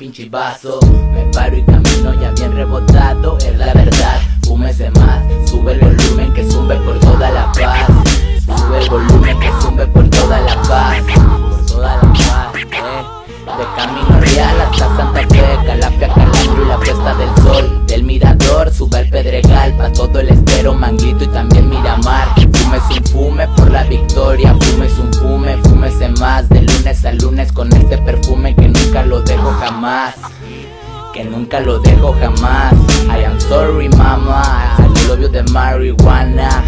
sin chivazo Me paro y camino ya bien rebotado, es la verdad. Fúmese más, sube el volumen que sube por toda la paz. Sube el volumen que sube por toda la paz. Por toda la paz, eh. De camino real hasta Santa Fe Calafia, Calandro y la puesta del sol. Del mirador sube al pedregal Pa' todo el estero, Manguito y también Miramar. Fúmese un fume por la victoria Fúmese un fume, fúmese más De lunes lunes con este perfume que nunca lo dejo jamás. Que nunca lo dejo jamás. I am sorry mama I love de marihuana